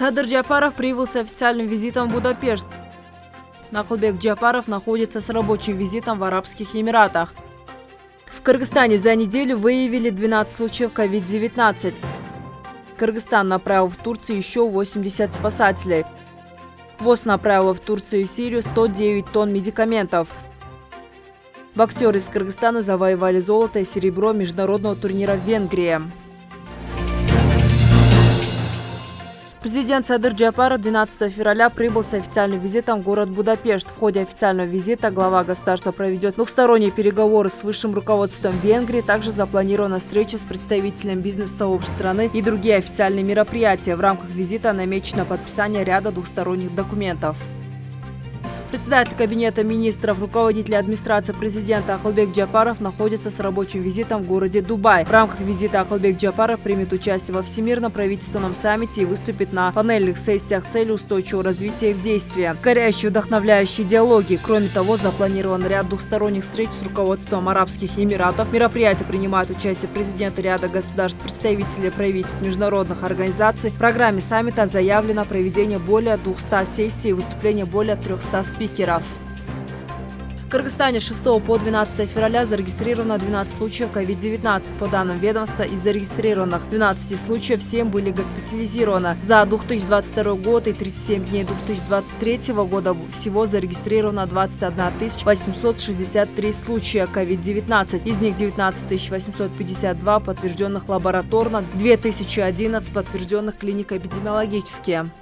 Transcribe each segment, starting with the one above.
Садыр Джапаров прибыл с официальным визитом в Будапешт. Накулбек Джапаров находится с рабочим визитом в Арабских Эмиратах. В Кыргызстане за неделю выявили 12 случаев COVID-19. Кыргызстан направил в Турцию еще 80 спасателей. ВОЗ направила в Турцию и Сирию 109 тонн медикаментов. Боксеры из Кыргызстана завоевали золото и серебро международного турнира в Венгрии. Президент Садыр Джапара 12 февраля прибыл с официальным визитом в город Будапешт. В ходе официального визита глава государства проведет двухсторонние переговоры с высшим руководством Венгрии. Также запланирована встреча с представителем бизнес-сообщества страны и другие официальные мероприятия. В рамках визита намечено подписание ряда двухсторонних документов. Председатель Кабинета министров, руководитель администрации президента Акылбек Джапаров находится с рабочим визитом в городе Дубай. В рамках визита Акылбек Джапаров примет участие во Всемирном правительственном саммите и выступит на панельных сессиях цели устойчивого развития в действии. Горящие вдохновляющие диалоги. Кроме того, запланирован ряд двухсторонних встреч с руководством Арабских Эмиратов. Мероприятия принимают участие президенты ряда государств, представители правительств международных организаций. В программе саммита заявлено проведение более 200 сессий и выступление более 300 спикеров спикеров. В Кыргызстане с 6 по 12 февраля зарегистрировано 12 случаев COVID-19. По данным ведомства, из зарегистрированных 12 случаев 7 были госпитализированы. За 2022 год и 37 дней 2023 года всего зарегистрировано 21 863 случая COVID-19. Из них 19 852 подтвержденных лабораторно, 2011 подтвержденных клинико-эпидемиологические.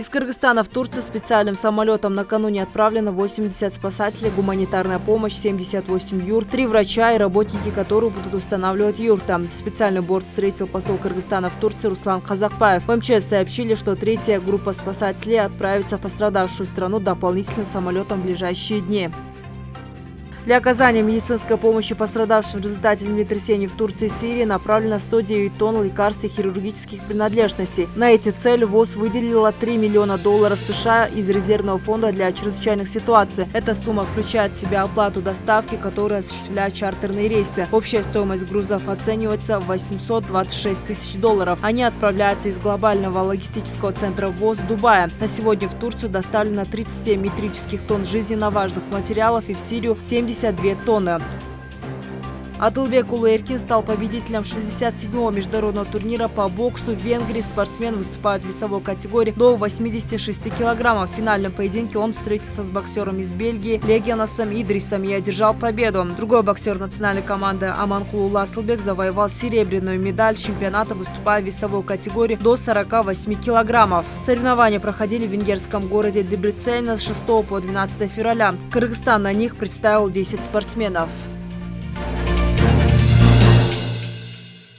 Из Кыргызстана в Турцию специальным самолетом накануне отправлено 80 спасателей, гуманитарная помощь, 78 юрт, три врача и работники, которые будут устанавливать юрта. Специальный борт встретил посол Кыргызстана в Турции Руслан Казакпаев. В МЧС сообщили, что третья группа спасателей отправится в пострадавшую страну дополнительным самолетом в ближайшие дни. Для оказания медицинской помощи пострадавшим в результате землетрясений в Турции и Сирии направлено 109 тонн лекарств и хирургических принадлежностей. На эти цели ВОЗ выделила 3 миллиона долларов США из резервного фонда для чрезвычайных ситуаций. Эта сумма включает в себя оплату доставки, которую осуществляют чартерные рейсы. Общая стоимость грузов оценивается в 826 тысяч долларов. Они отправляются из глобального логистического центра ВОЗ Дубая. На сегодня в Турцию доставлено 37 метрических тонн жизненно важных материалов и в Сирию 70 72 тонны. Адылбек Улуэркин стал победителем 67-го международного турнира по боксу в Венгрии. Спортсмен выступает в весовой категории до 86 килограммов. В финальном поединке он встретился с боксером из Бельгии Легионасом Идрисом и одержал победу. Другой боксер национальной команды Аманкулу Ласлбек завоевал серебряную медаль чемпионата, выступая в весовой категории до 48 килограммов. Соревнования проходили в венгерском городе Дебрицена с 6 по 12 февраля. Кыргызстан на них представил 10 спортсменов.